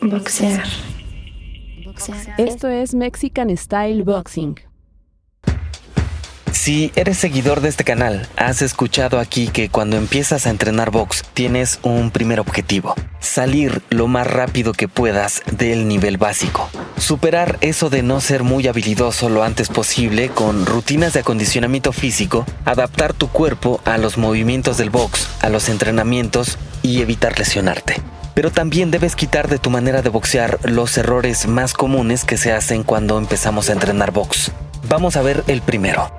Boxear. Esto es Mexican Style Boxing. Si eres seguidor de este canal, has escuchado aquí que cuando empiezas a entrenar box tienes un primer objetivo, salir lo más rápido que puedas del nivel básico. Superar eso de no ser muy habilidoso lo antes posible con rutinas de acondicionamiento físico, adaptar tu cuerpo a los movimientos del box, a los entrenamientos y evitar lesionarte. Pero también debes quitar de tu manera de boxear los errores más comunes que se hacen cuando empezamos a entrenar box. Vamos a ver el primero.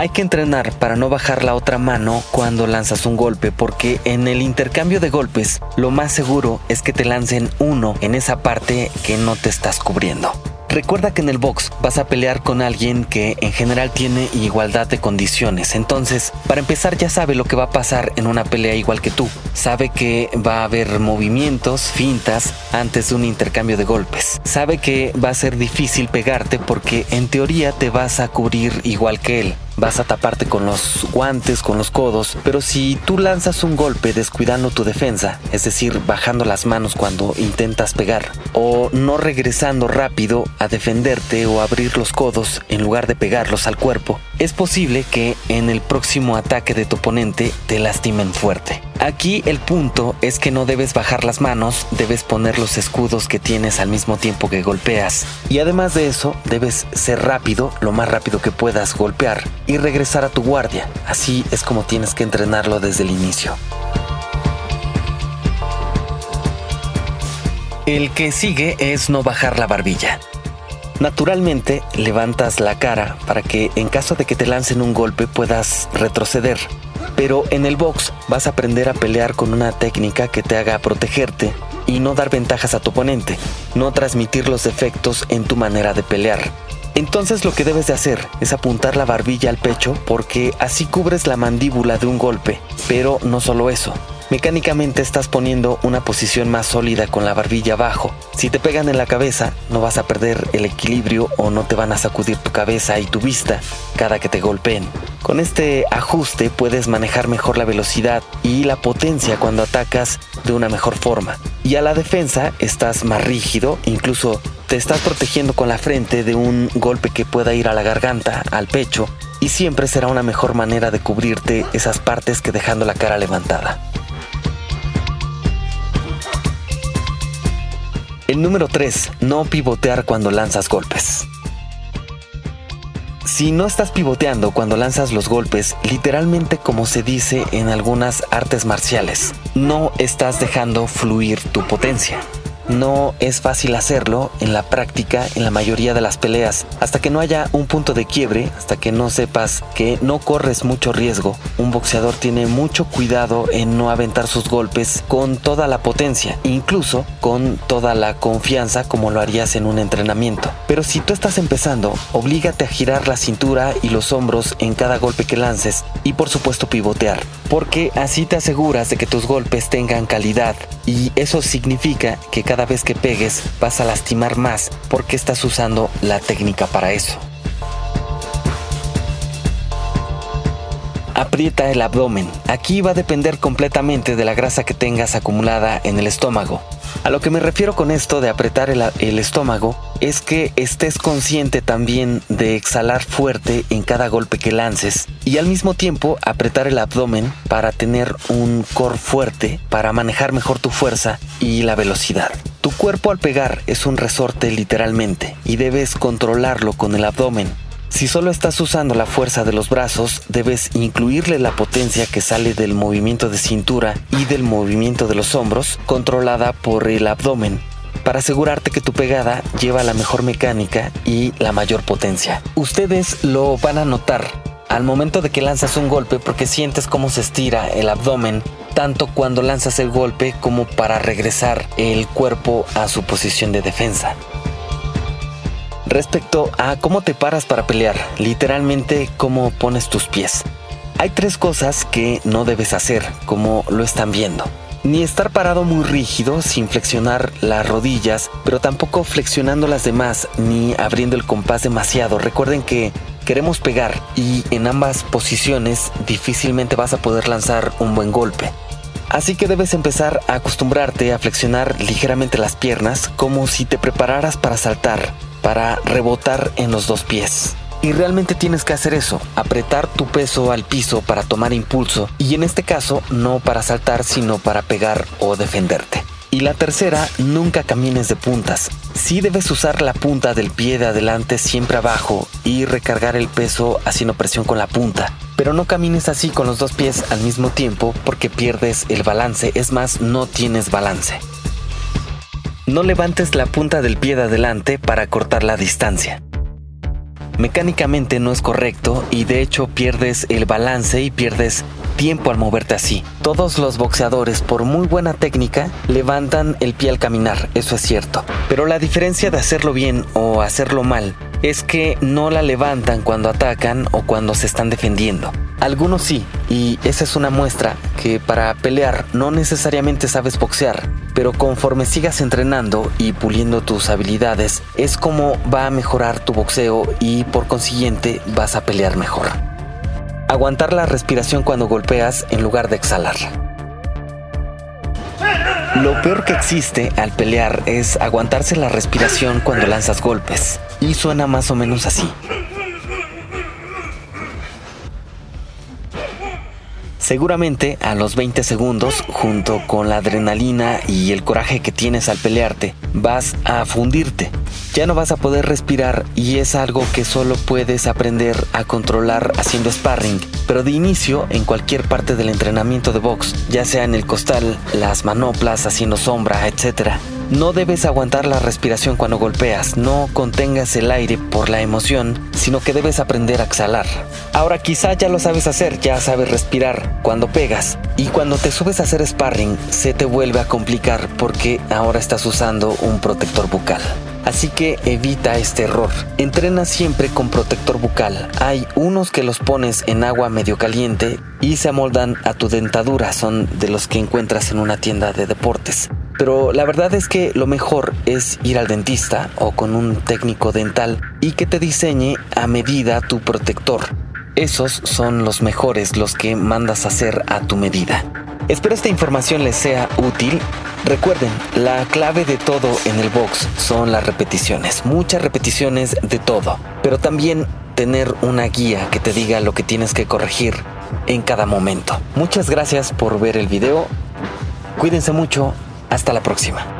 Hay que entrenar para no bajar la otra mano cuando lanzas un golpe porque en el intercambio de golpes lo más seguro es que te lancen uno en esa parte que no te estás cubriendo. Recuerda que en el box vas a pelear con alguien que en general tiene igualdad de condiciones. Entonces, para empezar ya sabe lo que va a pasar en una pelea igual que tú. Sabe que va a haber movimientos, fintas antes de un intercambio de golpes. Sabe que va a ser difícil pegarte porque en teoría te vas a cubrir igual que él vas a taparte con los guantes, con los codos, pero si tú lanzas un golpe descuidando tu defensa, es decir, bajando las manos cuando intentas pegar, o no regresando rápido a defenderte o abrir los codos en lugar de pegarlos al cuerpo, es posible que en el próximo ataque de tu oponente te lastimen fuerte. Aquí el punto es que no debes bajar las manos, debes poner los escudos que tienes al mismo tiempo que golpeas. Y además de eso, debes ser rápido, lo más rápido que puedas golpear y regresar a tu guardia. Así es como tienes que entrenarlo desde el inicio. El que sigue es no bajar la barbilla. Naturalmente, levantas la cara para que en caso de que te lancen un golpe puedas retroceder. Pero en el box vas a aprender a pelear con una técnica que te haga protegerte y no dar ventajas a tu oponente, no transmitir los defectos en tu manera de pelear. Entonces lo que debes de hacer es apuntar la barbilla al pecho porque así cubres la mandíbula de un golpe. Pero no solo eso, mecánicamente estás poniendo una posición más sólida con la barbilla abajo. Si te pegan en la cabeza, no vas a perder el equilibrio o no te van a sacudir tu cabeza y tu vista cada que te golpeen. Con este ajuste puedes manejar mejor la velocidad y la potencia cuando atacas de una mejor forma. Y a la defensa estás más rígido, incluso te estás protegiendo con la frente de un golpe que pueda ir a la garganta, al pecho, y siempre será una mejor manera de cubrirte esas partes que dejando la cara levantada. El número 3. No pivotear cuando lanzas golpes. Si no estás pivoteando cuando lanzas los golpes, literalmente como se dice en algunas artes marciales, no estás dejando fluir tu potencia. No es fácil hacerlo en la práctica en la mayoría de las peleas. Hasta que no haya un punto de quiebre, hasta que no sepas que no corres mucho riesgo, un boxeador tiene mucho cuidado en no aventar sus golpes con toda la potencia, incluso con toda la confianza como lo harías en un entrenamiento. Pero si tú estás empezando, oblígate a girar la cintura y los hombros en cada golpe que lances y por supuesto pivotear, porque así te aseguras de que tus golpes tengan calidad y eso significa que cada vez que pegues vas a lastimar más porque estás usando la técnica para eso. Aprieta el abdomen. Aquí va a depender completamente de la grasa que tengas acumulada en el estómago. A lo que me refiero con esto de apretar el, estómago es que estés consciente también de exhalar fuerte en cada golpe que lances y al mismo tiempo apretar el abdomen para tener un core fuerte, para manejar mejor tu fuerza y la velocidad. Tu cuerpo al pegar es un resorte literalmente y debes controlarlo con el abdomen. Si solo estás usando la fuerza de los brazos, debes incluirle la potencia que sale del movimiento de cintura y del movimiento de los hombros, controlada por el abdomen, para asegurarte que tu pegada lleva la mejor mecánica y la mayor potencia. Ustedes lo van a notar al momento de que lanzas un golpe porque sientes cómo se estira el abdomen, tanto cuando lanzas el golpe como para regresar el cuerpo a su posición de defensa. Respecto a cómo te paras para pelear, literalmente cómo pones tus pies. Hay tres cosas que no debes hacer, como lo están viendo. Ni estar parado muy rígido sin flexionar las rodillas, pero tampoco flexionando las demás ni abriendo el compás demasiado. Recuerden que queremos pegar y en ambas posiciones difícilmente vas a poder lanzar un buen golpe. Así que debes empezar a acostumbrarte a flexionar ligeramente las piernas como si te prepararas para saltar, para rebotar en los dos pies. Y realmente tienes que hacer eso, apretar tu peso al piso para tomar impulso y en este caso no para saltar sino para pegar o defenderte. Y la tercera, nunca camines de puntas. Sí debes usar la punta del pie de adelante siempre abajo y recargar el peso haciendo presión con la punta. Pero no camines así con los dos pies al mismo tiempo porque pierdes el balance, es más, no tienes balance. No levantes la punta del pie de adelante para cortar la distancia. Mecánicamente no es correcto y de hecho pierdes el balance y pierdes tiempo al moverte así. Todos los boxeadores, por muy buena técnica, levantan el pie al caminar, eso es cierto. Pero la diferencia de hacerlo bien o hacerlo mal es que no la levantan cuando atacan o cuando se están defendiendo. Algunos sí, y esa es una muestra que para pelear no necesariamente sabes boxear, pero conforme sigas entrenando y puliendo tus habilidades, es como va a mejorar tu boxeo y por consiguiente vas a pelear mejor. Aguantar la respiración cuando golpeas en lugar de exhalar. Lo peor que existe al pelear es aguantarse la respiración cuando lanzas golpes. Y suena más o menos así. Seguramente a los 20 segundos, junto con la adrenalina y el coraje que tienes al pelearte, vas a fundirte. Ya no vas a poder respirar y es algo que solo puedes aprender a controlar haciendo sparring, pero de inicio en cualquier parte del entrenamiento de box, ya sea en el costal, las manoplas, haciendo sombra, etc. No debes aguantar la respiración cuando golpeas, no contengas el aire por la emoción, sino que debes aprender a exhalar. Ahora quizá ya lo sabes hacer, ya sabes respirar cuando pegas y cuando te subes a hacer sparring se te vuelve a complicar porque ahora estás usando un protector bucal. Así que evita este error. Entrena siempre con protector bucal. Hay unos que los pones en agua medio caliente y se amoldan a tu dentadura. Son de los que encuentras en una tienda de deportes. Pero la verdad es que lo mejor es ir al dentista o con un técnico dental y que te diseñe a medida tu protector. Esos son los mejores, los que mandas hacer a tu medida. Espero esta información les sea útil. Recuerden, la clave de todo en el box son las repeticiones, muchas repeticiones de todo, pero también tener una guía que te diga lo que tienes que corregir en cada momento. Muchas gracias por ver el video. Cuídense mucho. Hasta la próxima.